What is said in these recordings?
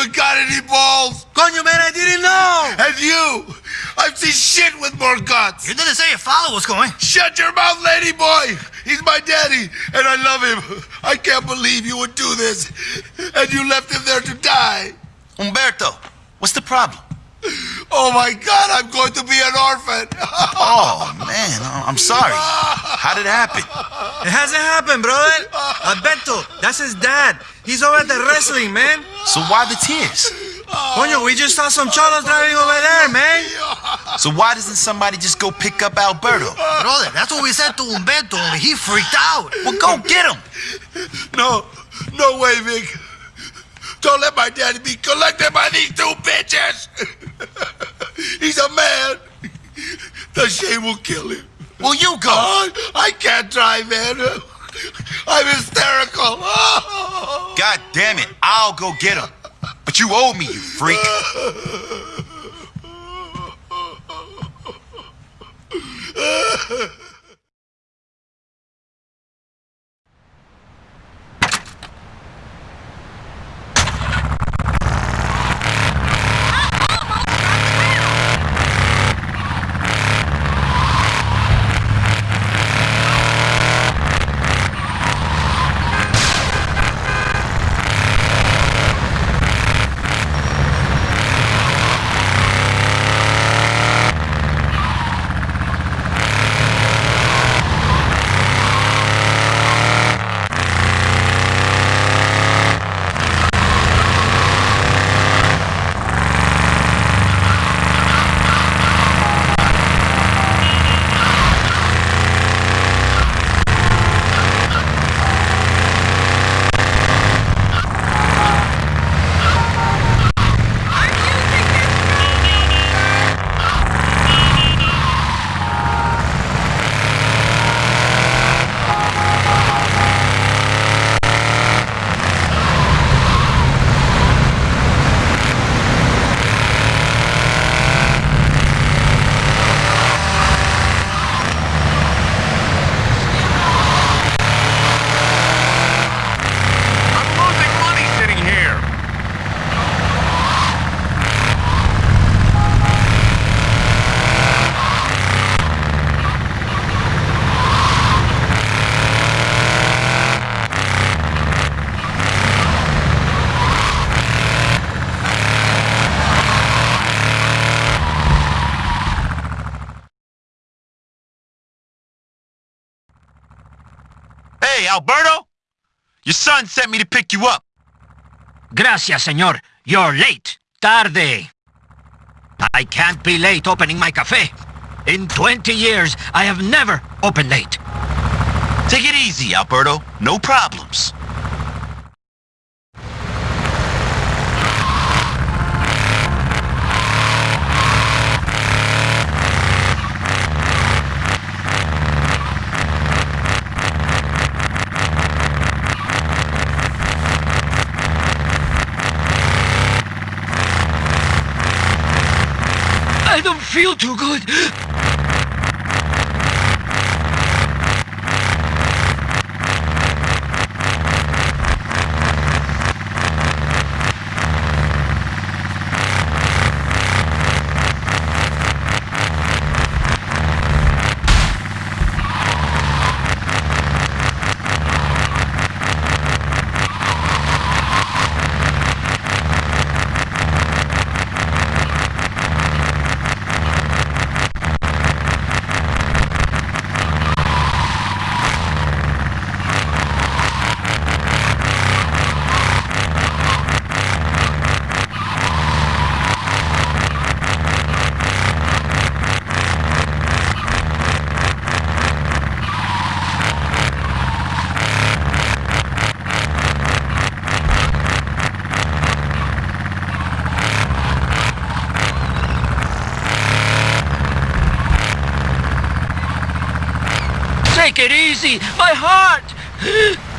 even got any balls. Coño, man, I didn't know. And you, I've seen shit with more guts. You didn't say your father was going. Shut your mouth, lady boy. He's my daddy, and I love him. I can't believe you would do this, and you left him there to die. Umberto, what's the problem? Oh my God, I'm going to be an orphan. oh man, I'm sorry. How did it happen? It hasn't happened, brother. Alberto, that's his dad. He's over at the wrestling, man. So why the tears? Coño, we just saw some cholos driving over there, man. So why doesn't somebody just go pick up Alberto? Brother, that's what we said to Umberto, only he freaked out. Well, go get him. No, no way, Vic. Don't let my daddy be collected by these two bitches. He's a man. The shame will kill him. Well, you go. Oh, I can't drive, man. I'm hysterical. Oh. God damn it, I'll go get him. But you owe me, you freak. Hey, Alberto? Your son sent me to pick you up. Gracias, señor. You're late. Tarde. I can't be late opening my cafe. In 20 years, I have never opened late. Take it easy, Alberto. No problems. I don't feel too good. Take it easy. My heart.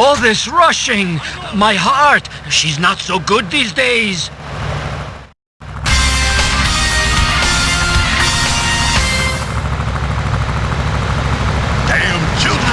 All this rushing! My heart! She's not so good these days! Damn children!